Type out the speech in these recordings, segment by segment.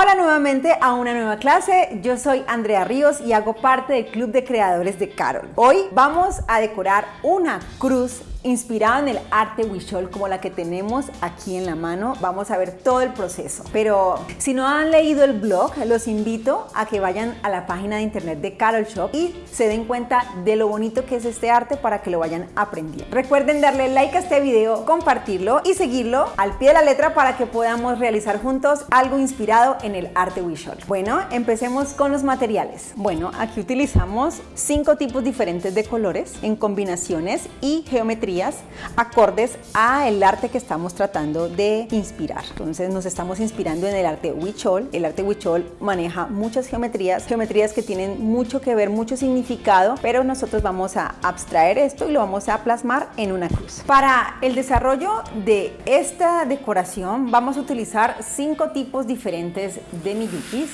Hola nuevamente a una nueva clase, yo soy Andrea Ríos y hago parte del Club de Creadores de Carol. Hoy vamos a decorar una cruz inspirada en el arte Huichol como la que tenemos aquí en la mano. Vamos a ver todo el proceso. Pero si no han leído el blog, los invito a que vayan a la página de internet de Carol Shop y se den cuenta de lo bonito que es este arte para que lo vayan aprendiendo. Recuerden darle like a este video, compartirlo y seguirlo al pie de la letra para que podamos realizar juntos algo inspirado en el arte Huichol. Bueno, empecemos con los materiales. Bueno, aquí utilizamos cinco tipos diferentes de colores en combinaciones y geometría acordes a el arte que estamos tratando de inspirar. Entonces nos estamos inspirando en el arte Huichol. El arte Huichol maneja muchas geometrías, geometrías que tienen mucho que ver, mucho significado, pero nosotros vamos a abstraer esto y lo vamos a plasmar en una cruz. Para el desarrollo de esta decoración vamos a utilizar cinco tipos diferentes de miyukis,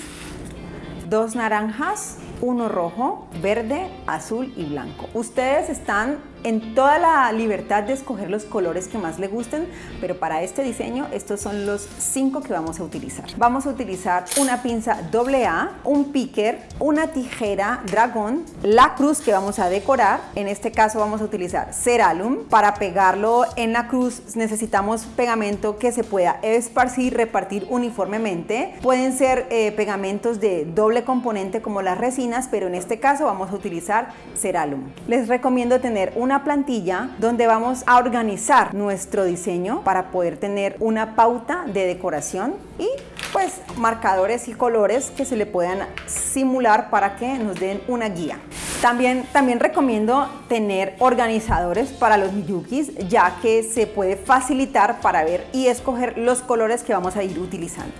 dos naranjas, uno rojo, verde, azul y blanco. Ustedes están en toda la libertad de escoger los colores que más le gusten, pero para este diseño estos son los cinco que vamos a utilizar. Vamos a utilizar una pinza AA, un picker, una tijera dragón, la cruz que vamos a decorar, en este caso vamos a utilizar Ceralum, para pegarlo en la cruz necesitamos pegamento que se pueda esparcir, repartir uniformemente, pueden ser eh, pegamentos de doble componente como las resinas, pero en este caso vamos a utilizar Ceralum. Les recomiendo tener una plantilla donde vamos a organizar nuestro diseño para poder tener una pauta de decoración y pues marcadores y colores que se le puedan simular para que nos den una guía. También, también recomiendo tener organizadores para los miyukis ya que se puede facilitar para ver y escoger los colores que vamos a ir utilizando.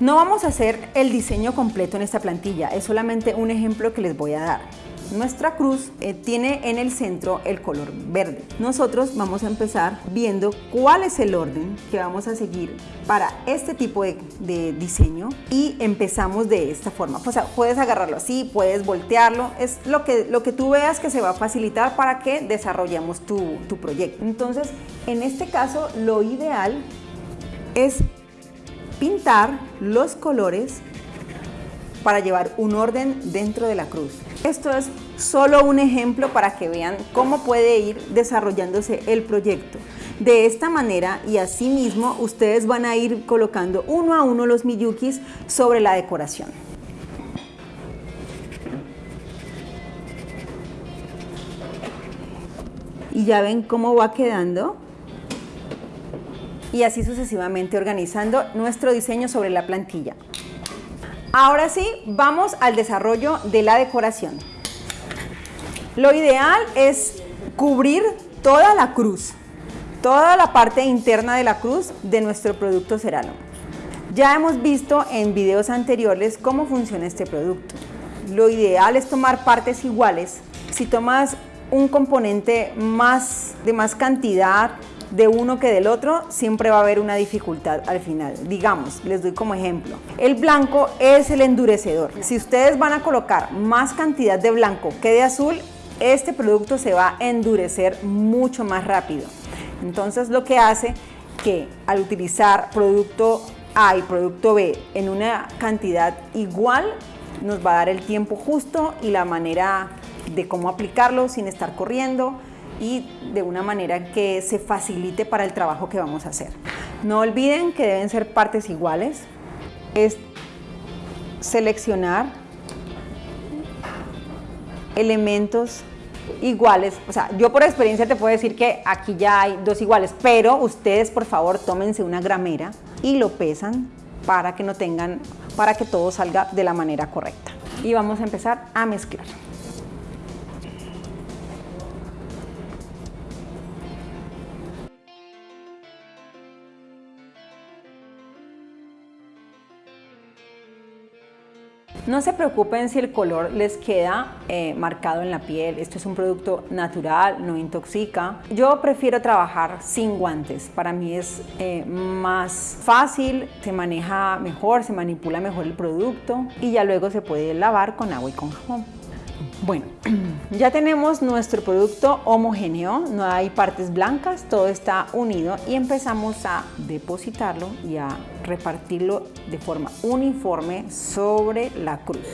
No vamos a hacer el diseño completo en esta plantilla, es solamente un ejemplo que les voy a dar. Nuestra cruz eh, tiene en el centro el color verde. Nosotros vamos a empezar viendo cuál es el orden que vamos a seguir para este tipo de, diseño y empezamos de esta forma. O sea, puedes agarrarlo así, puedes voltearlo, es lo que, lo que tú veas que se va a facilitar para que desarrollemos tu, tu proyecto. Entonces, en este caso, lo ideal es pintar los colores para llevar un orden dentro de la cruz. Esto es solo un ejemplo para que vean cómo puede ir desarrollándose el proyecto. De esta manera y así mismo ustedes van a ir colocando uno a uno los miyukis sobre la decoración. Y ya ven cómo va quedando y así sucesivamente organizando nuestro diseño sobre la plantilla. Ahora sí, vamos al desarrollo de la decoración. Lo ideal es cubrir toda la cruz, toda la parte interna de la cruz de nuestro producto Cerano. Ya hemos visto en videos anteriores cómo funciona este producto. Lo ideal es tomar partes iguales. Si tomas un componente más de más cantidad de uno que del otro, siempre va a haber una dificultad al final. Digamos, les doy como ejemplo, el blanco es el endurecedor. Si ustedes van a colocar más cantidad de blanco que de azul, este producto se va a endurecer mucho más rápido. Entonces lo que hace que al utilizar producto A y producto B en una cantidad igual, nos va a dar el tiempo justo y la manera de cómo aplicarlo sin estar corriendo, y de una manera que se facilite para el trabajo que vamos a hacer. No olviden que deben ser partes iguales. Es seleccionar elementos iguales, o sea, yo por experiencia te puedo decir que aquí ya hay dos iguales, pero ustedes por favor tómense una gramera y lo pesan para que no tengan, para que todo salga de la manera correcta. Y vamos a empezar a mezclar. No se preocupen si el color les queda eh, marcado en la piel, esto es un producto natural, no intoxica. Yo prefiero trabajar sin guantes, para mí es eh, más fácil, se maneja mejor, se manipula mejor el producto y ya luego se puede lavar con agua y con jabón. Bueno, ya tenemos nuestro producto homogéneo, no hay partes blancas, todo está unido y empezamos a depositarlo y a repartirlo de forma uniforme sobre la cruz.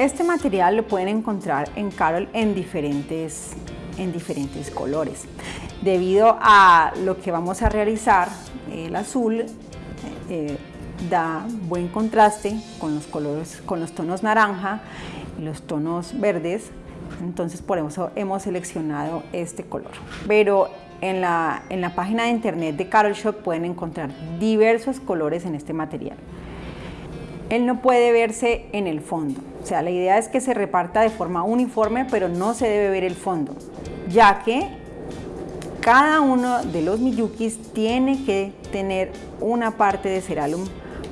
Este material lo pueden encontrar en Carol en diferentes, en diferentes colores. Debido a lo que vamos a realizar, el azul eh, da buen contraste con los, colores, con los tonos naranja y los tonos verdes, entonces por eso hemos seleccionado este color. Pero en la, en la página de internet de Carol Shop pueden encontrar diversos colores en este material él no puede verse en el fondo. O sea, la idea es que se reparta de forma uniforme, pero no se debe ver el fondo, ya que cada uno de los miyukis tiene que tener una parte de ceralum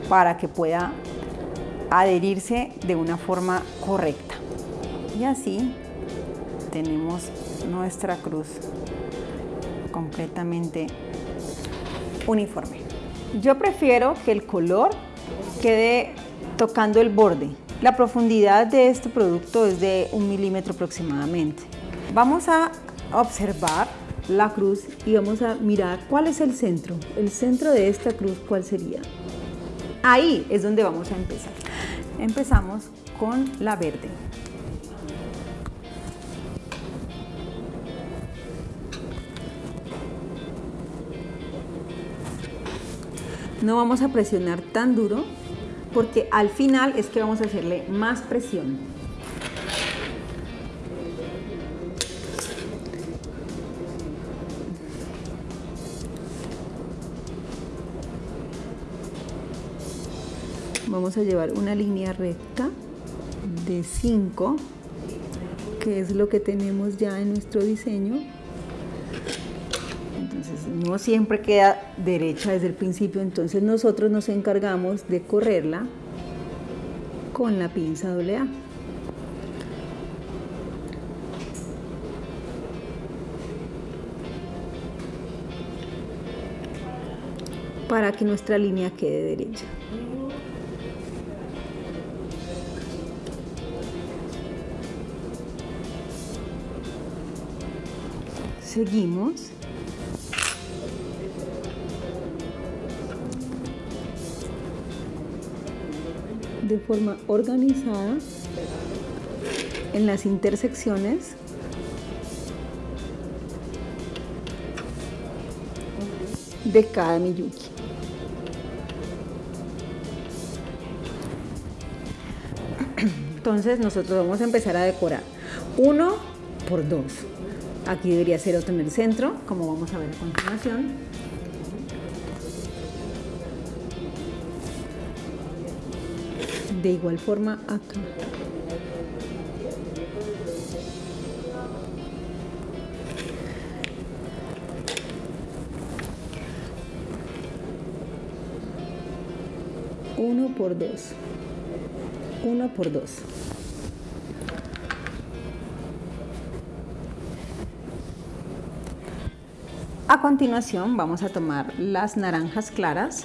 para que pueda adherirse de una forma correcta. Y así tenemos nuestra cruz completamente uniforme. Yo prefiero que el color quede tocando el borde. La profundidad de este producto es de un milímetro aproximadamente. Vamos a observar la cruz y vamos a mirar cuál es el centro. El centro de esta cruz, ¿cuál sería? Ahí es donde vamos a empezar. Empezamos con la verde. No vamos a presionar tan duro porque al final es que vamos a hacerle más presión. Vamos a llevar una línea recta de 5, que es lo que tenemos ya en nuestro diseño no siempre queda derecha desde el principio, entonces nosotros nos encargamos de correrla con la pinza AA. para que nuestra línea quede derecha. Seguimos de forma organizada en las intersecciones de cada miyuki. Entonces nosotros vamos a empezar a decorar uno por dos. Aquí debería ser otro en el centro, como vamos a ver a continuación. De igual forma acá uno por dos. Uno por dos. A continuación vamos a tomar las naranjas claras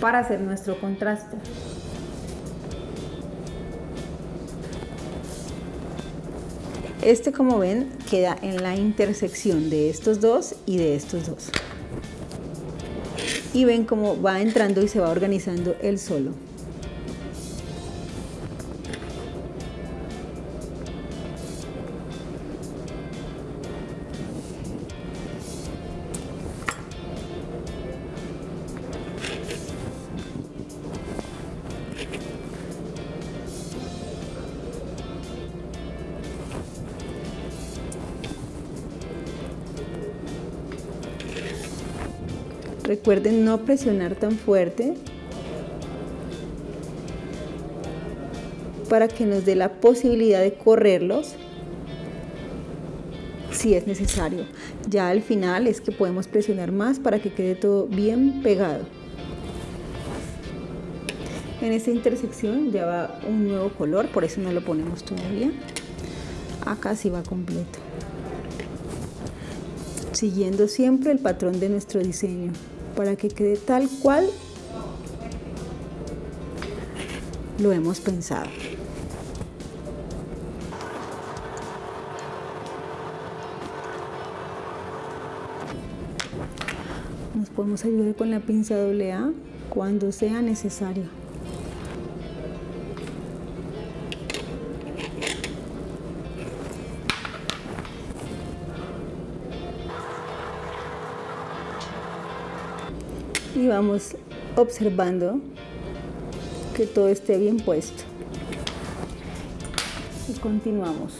para hacer nuestro contraste. Este como ven queda en la intersección de estos dos y de estos dos. Y ven cómo va entrando y se va organizando el solo. Recuerden no presionar tan fuerte para que nos dé la posibilidad de correrlos si es necesario. Ya al final es que podemos presionar más para que quede todo bien pegado. En esta intersección ya va un nuevo color, por eso no lo ponemos todavía. acá sí va completo siguiendo siempre el patrón de nuestro diseño para que quede tal cual lo hemos pensado. Nos podemos ayudar con la pinza AA cuando sea necesario. Y vamos observando que todo esté bien puesto. Y continuamos.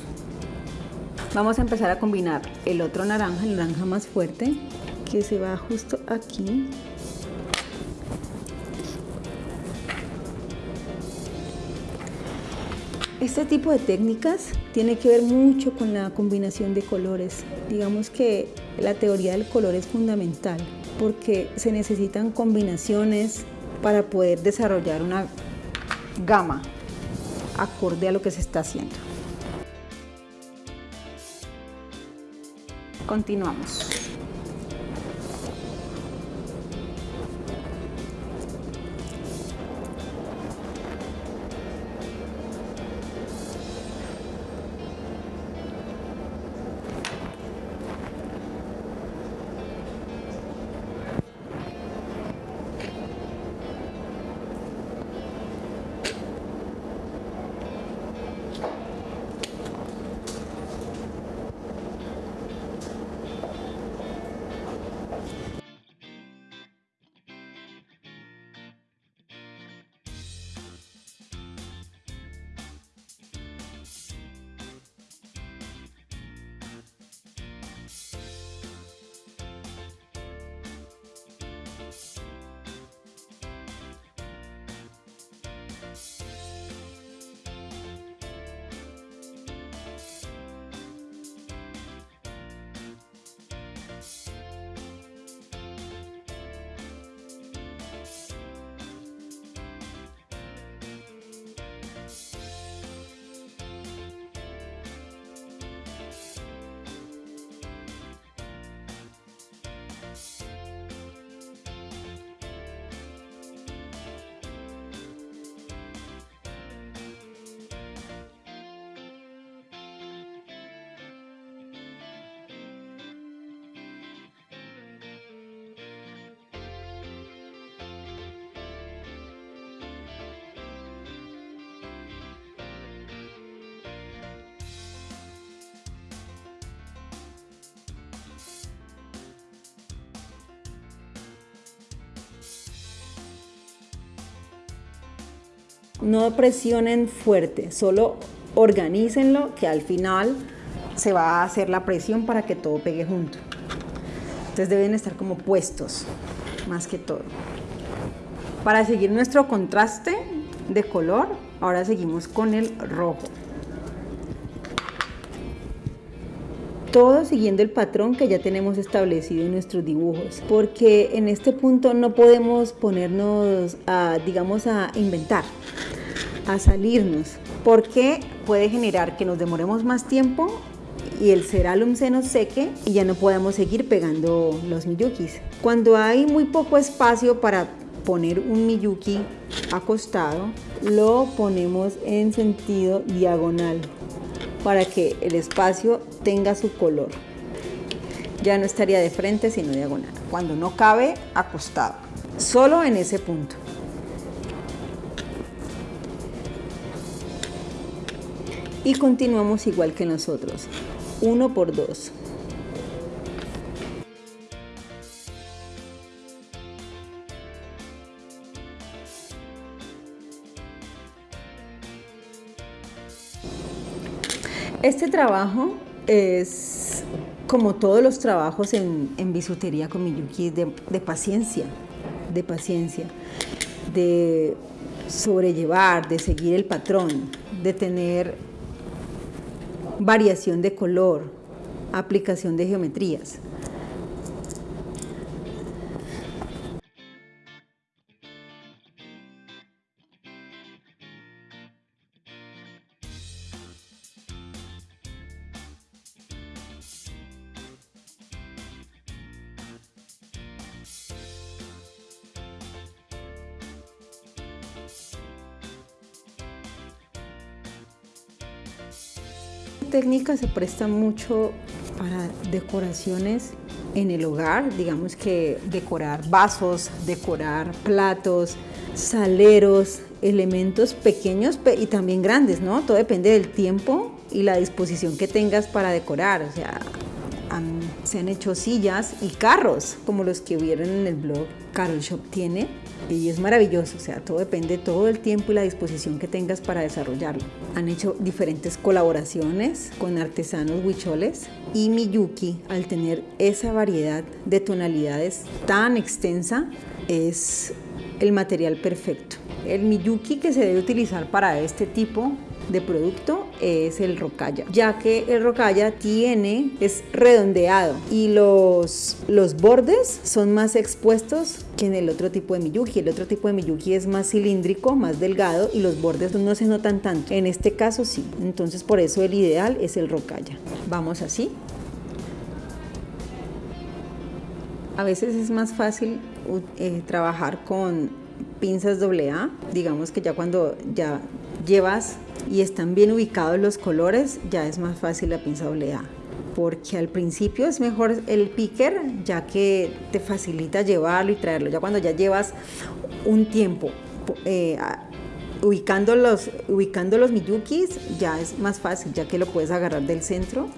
Vamos a empezar a combinar el otro naranja, el naranja más fuerte que se va justo aquí. Este tipo de técnicas tiene que ver mucho con la combinación de colores. Digamos que la teoría del color es fundamental porque se necesitan combinaciones para poder desarrollar una gama acorde a lo que se está haciendo. Continuamos. No presionen fuerte, solo organícenlo que al final se va a hacer la presión para que todo pegue junto. Entonces deben estar como puestos, más que todo. Para seguir nuestro contraste de color, ahora seguimos con el rojo. todo siguiendo el patrón que ya tenemos establecido en nuestros dibujos, porque en este punto no podemos ponernos a, digamos, a inventar a salirnos, porque puede generar que nos demoremos más tiempo y el ceralum se nos seque y ya no podemos seguir pegando los miyukis. Cuando hay muy poco espacio para poner un miyuki acostado, lo ponemos en sentido diagonal para que el espacio tenga su color. Ya no estaría de frente sino diagonal. Cuando no cabe, acostado. Solo en ese punto. Y continuamos igual que nosotros, uno por dos. Este trabajo es como todos los trabajos en, bisutería con Miyuki, de, de paciencia, de paciencia, de sobrellevar, de seguir el patrón, de tener variación de color, aplicación de geometrías. Se presta mucho para decoraciones en el hogar, digamos que decorar vasos, decorar platos, saleros, elementos pequeños y también grandes, ¿no? Todo depende del tiempo y la disposición que tengas para decorar, o sea, se han hecho sillas y carros, como los que vieron en el blog Carol Shop tiene, y es maravilloso, o sea, todo depende todo el tiempo y la disposición que tengas para desarrollarlo. Han hecho diferentes colaboraciones con artesanos huicholes y Miyuki, al tener esa variedad de tonalidades tan extensa, es el material perfecto. El Miyuki que se debe utilizar para este tipo de producto es el rocalla, ya que el rocalla tiene, es redondeado y los, los bordes son más expuestos que en el otro tipo de Miyuki. El otro tipo de Miyuki es más cilíndrico, más delgado y los bordes no se notan tanto. En este caso sí, entonces por eso el ideal es el rocalla. Vamos así. A veces es más fácil eh, trabajar con pinzas AA, digamos que ya cuando ya llevas y están bien ubicados los colores, ya es más fácil la pinza AA. Porque al principio es mejor el picker, ya que te facilita llevarlo y traerlo. Ya cuando ya llevas un tiempo eh, ubicando, los, ubicando los miyukis, ya es más fácil, ya que lo puedes agarrar del centro.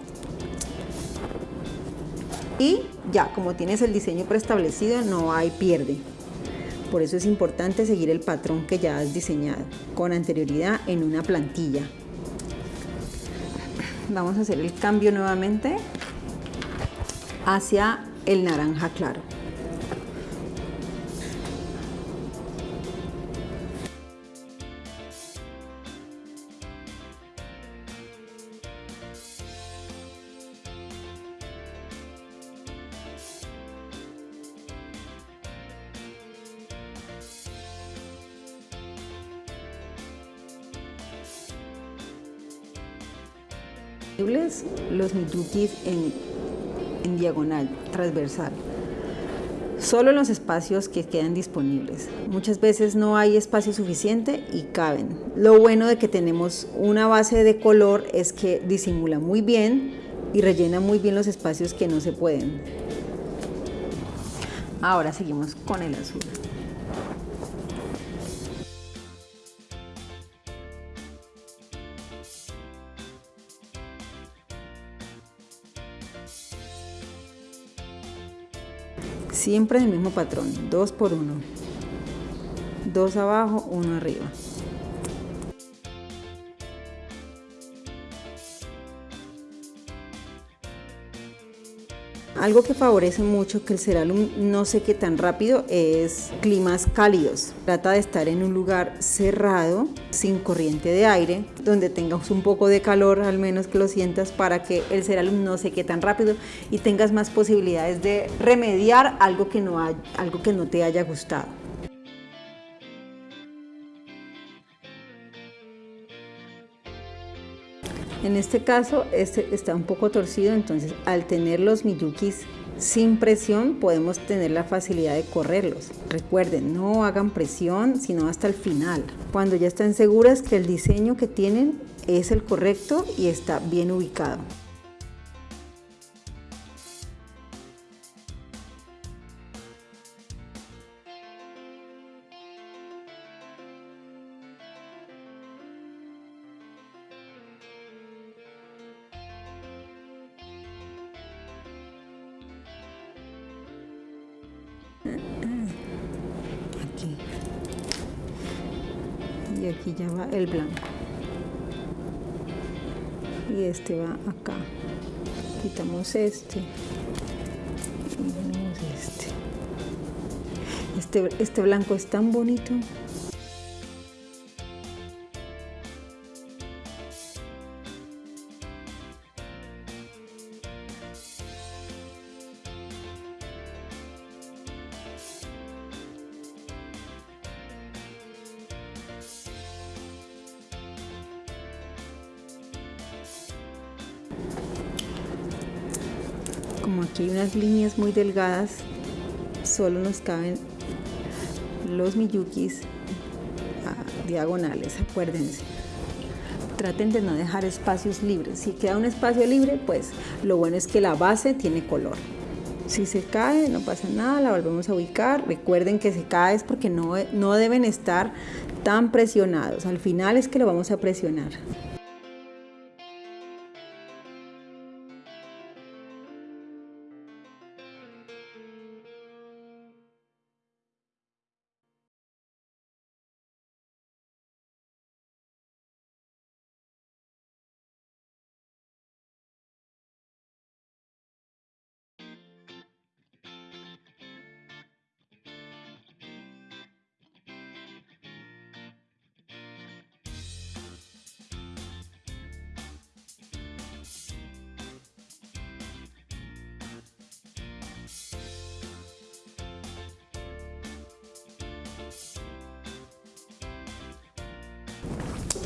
Y ya, como tienes el diseño preestablecido, no hay pierde. Por eso es importante seguir el patrón que ya has diseñado con anterioridad en una plantilla. Vamos a hacer el cambio nuevamente hacia el naranja claro. Los miyukis en, en diagonal, transversal solo en los espacios que quedan disponibles. Muchas veces no hay espacio suficiente y caben. Lo bueno de que tenemos una base de color es que disimula muy bien y rellena muy bien los espacios que no se pueden. Ahora seguimos con el azul. Siempre el mismo patrón, dos por uno. Dos abajo, uno arriba. Algo que favorece mucho que el Ceralum no seque tan rápido es climas cálidos. Trata de estar en un lugar cerrado, sin corriente de aire, donde tengas un poco de calor, al menos que lo sientas, para que el Ceralum no seque tan rápido y tengas más posibilidades de remediar algo que no, algo que no te haya gustado. En este caso este está un poco torcido, entonces al tener los miyukis sin presión podemos tener la facilidad de correrlos. Recuerden, no hagan presión sino hasta el final. Cuando ya están seguras que el diseño que tienen es el correcto y está bien ubicado. El blanco. Y este va acá. Quitamos este. Y ponemos este. Este, este blanco es tan bonito. Como aquí hay unas líneas muy delgadas, solo nos caben los miyukis diagonales, acuérdense. traten de no dejar espacios libres. Si queda un espacio libre, pues lo bueno es que la base tiene color. Si se cae, no pasa nada, la volvemos a ubicar. Recuerden que se cae es porque no, no deben estar tan presionados. Al final es que lo vamos a presionar.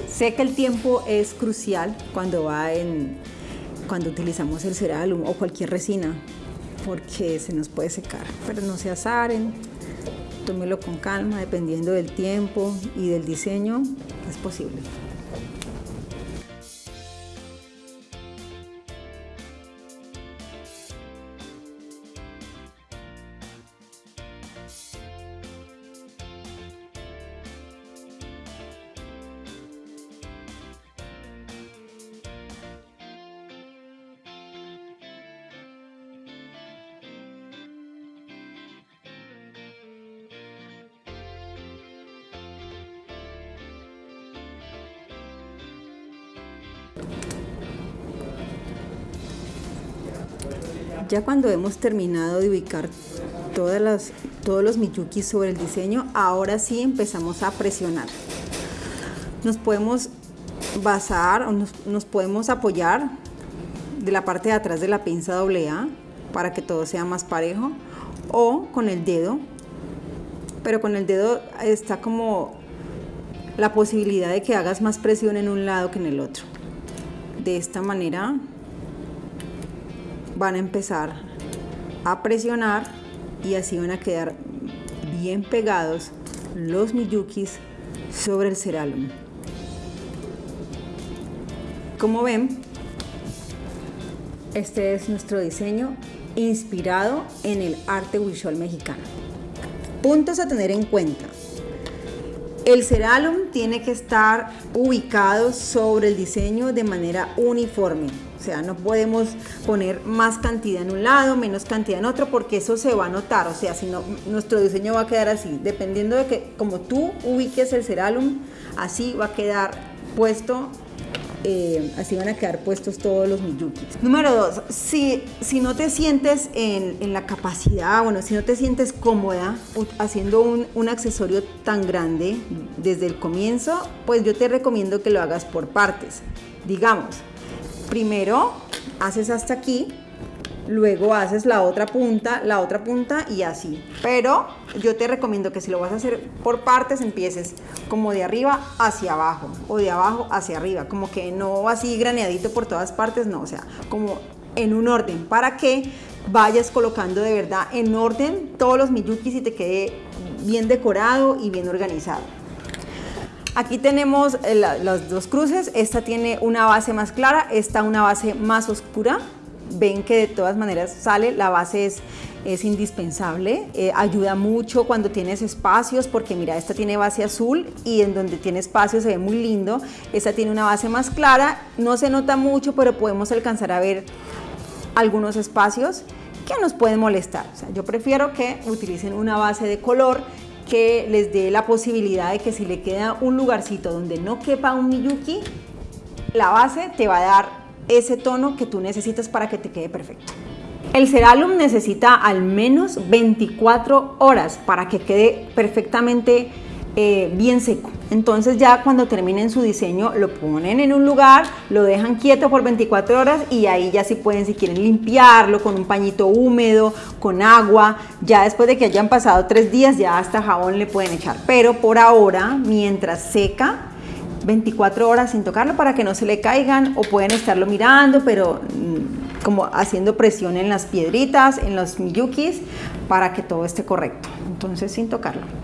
Sé que el tiempo es crucial cuando va en cuando utilizamos el cerálomo o cualquier resina porque se nos puede secar, pero no se azaren, tómelo con calma, dependiendo del tiempo y del diseño, es posible. Ya cuando hemos terminado de ubicar todas las, todos los miyukis sobre el diseño, ahora sí empezamos a presionar. Nos podemos basar o nos, nos podemos apoyar de la parte de atrás de la pinza AA para que todo sea más parejo o con el dedo, pero con el dedo está como la posibilidad de que hagas más presión en un lado que en el otro. De esta manera van a empezar a presionar y así van a quedar bien pegados los miyukis sobre el cerálum. Como ven, este es nuestro diseño inspirado en el arte visual mexicano. Puntos a tener en cuenta. El cerálum tiene que estar ubicado sobre el diseño de manera uniforme. Sea, no podemos poner más cantidad en un lado, menos cantidad en otro, porque eso se va a notar. O sea, si no, nuestro diseño va a quedar así. Dependiendo de que, como tú ubiques el cerálum, así va a quedar puesto eh, así van a quedar puestos todos los miyukis. Número dos, si, si no te sientes en, en, la capacidad, bueno, si no te sientes cómoda haciendo un, un, accesorio tan grande desde el comienzo, pues yo te recomiendo que lo hagas por partes. Digamos, primero haces hasta aquí, luego haces la otra punta, la otra punta y así. Pero yo te recomiendo que si lo vas a hacer por partes, empieces como de arriba hacia abajo o de abajo hacia arriba, como que no así graneadito por todas partes, no, o sea, como en un orden para que vayas colocando de verdad en orden todos los miyukis y te quede bien decorado y bien organizado. Aquí tenemos eh, las dos cruces, esta tiene una base más clara, esta una base más oscura. Ven que de todas maneras sale, la base es, indispensable, eh, ayuda mucho cuando tienes espacios, porque mira, esta tiene base azul y en donde tiene espacio se ve muy lindo. Esta tiene una base más clara, no se nota mucho, pero podemos alcanzar a ver algunos espacios que nos pueden molestar. O sea, yo prefiero que utilicen una base de color que les dé la posibilidad de que si le queda un lugarcito donde no quepa un Miyuki, la base te va a dar ese tono que tú necesitas para que te quede perfecto. El Ceralum necesita al menos 24 horas para que quede perfectamente eh, bien seco. Entonces ya cuando terminen su diseño lo ponen en un lugar, lo dejan quieto por 24 horas y ahí ya si pueden, si quieren limpiarlo con un pañito húmedo, con agua, ya después de que hayan pasado tres días ya hasta jabón le pueden echar. Pero por ahora, mientras seca, 24 horas sin tocarlo para que no se le caigan o pueden estarlo mirando, pero mm, como haciendo presión en las piedritas, en los miyukis, para que todo esté correcto. Entonces sin tocarlo.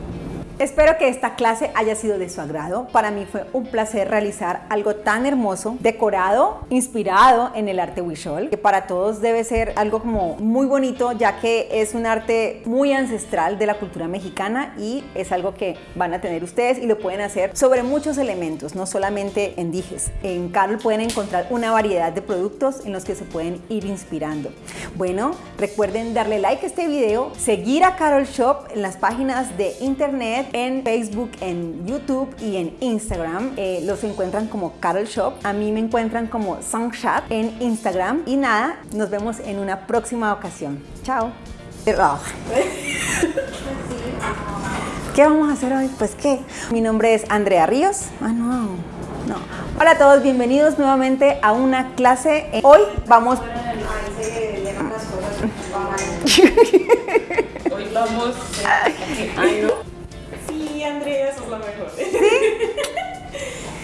Espero que esta clase haya sido de su agrado. Para mí fue un placer realizar algo tan hermoso, decorado, inspirado en el arte Huichol, que para todos debe ser algo como muy bonito, ya que es un arte muy ancestral de la cultura mexicana y es algo que van a tener ustedes y lo pueden hacer sobre muchos elementos, no solamente en dijes. En Carol pueden encontrar una variedad de productos en los que se pueden ir inspirando. Bueno, recuerden darle like a este video, seguir a Carol Shop en las páginas de internet, en Facebook, en YouTube y en Instagram. Eh, los encuentran como Carol Shop. A mí me encuentran como Songchat en Instagram. Y nada, nos vemos en una próxima ocasión. Chao. ¿Qué vamos a hacer hoy? Pues qué. Mi nombre es Andrea Ríos. Ah, no. No. Hola a todos, bienvenidos nuevamente a una clase. Hoy vamos... Hoy vamos... Andrea, sos la mejor.